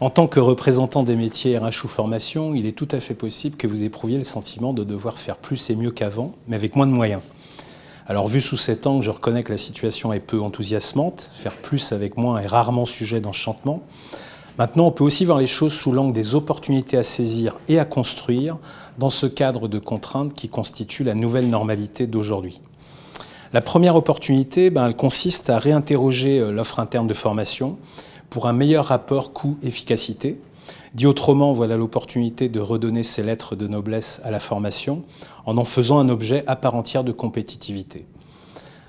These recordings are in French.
En tant que représentant des métiers RH ou formation, il est tout à fait possible que vous éprouviez le sentiment de devoir faire plus et mieux qu'avant, mais avec moins de moyens. Alors vu sous cet angle, je reconnais que la situation est peu enthousiasmante, faire plus avec moins est rarement sujet d'enchantement. Maintenant, on peut aussi voir les choses sous l'angle des opportunités à saisir et à construire dans ce cadre de contraintes qui constitue la nouvelle normalité d'aujourd'hui. La première opportunité, ben, elle consiste à réinterroger euh, l'offre interne de formation pour un meilleur rapport coût-efficacité. Dit autrement, voilà l'opportunité de redonner ses lettres de noblesse à la formation en en faisant un objet à part entière de compétitivité.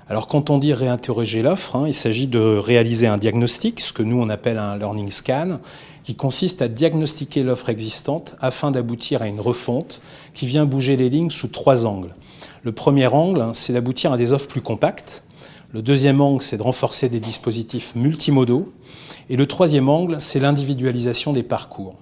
Alors quand on dit réinterroger l'offre, hein, il s'agit de réaliser un diagnostic, ce que nous on appelle un learning scan, qui consiste à diagnostiquer l'offre existante afin d'aboutir à une refonte qui vient bouger les lignes sous trois angles. Le premier angle, hein, c'est d'aboutir à des offres plus compactes. Le deuxième angle, c'est de renforcer des dispositifs multimodaux. Et le troisième angle, c'est l'individualisation des parcours.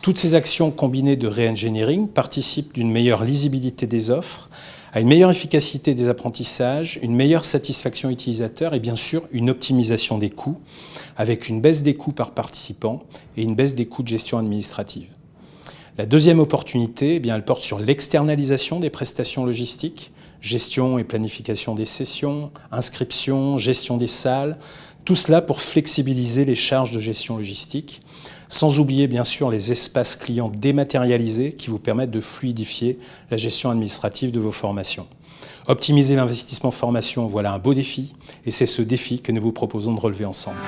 Toutes ces actions combinées de re-engineering participent d'une meilleure lisibilité des offres, à une meilleure efficacité des apprentissages, une meilleure satisfaction utilisateur et bien sûr une optimisation des coûts, avec une baisse des coûts par participant et une baisse des coûts de gestion administrative. La deuxième opportunité, eh elle porte sur l'externalisation des prestations logistiques, gestion et planification des sessions, inscription, gestion des salles, tout cela pour flexibiliser les charges de gestion logistique, sans oublier bien sûr les espaces clients dématérialisés qui vous permettent de fluidifier la gestion administrative de vos formations. Optimiser l'investissement formation, voilà un beau défi, et c'est ce défi que nous vous proposons de relever ensemble.